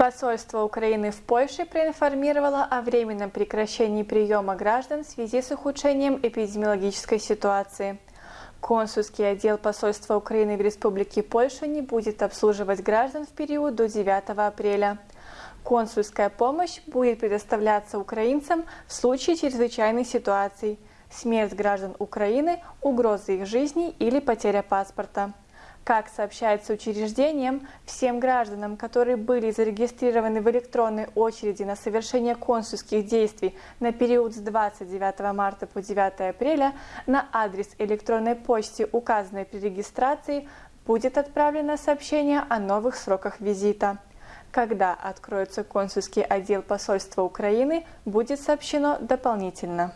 Посольство Украины в Польше проинформировало о временном прекращении приема граждан в связи с ухудшением эпидемиологической ситуации. Консульский отдел посольства Украины в Республике Польша не будет обслуживать граждан в период до 9 апреля. Консульская помощь будет предоставляться украинцам в случае чрезвычайных ситуаций – смерть граждан Украины, угрозы их жизни или потеря паспорта. Как сообщается учреждением, всем гражданам, которые были зарегистрированы в электронной очереди на совершение консульских действий на период с 29 марта по 9 апреля, на адрес электронной почты, указанной при регистрации, будет отправлено сообщение о новых сроках визита. Когда откроется консульский отдел посольства Украины, будет сообщено дополнительно.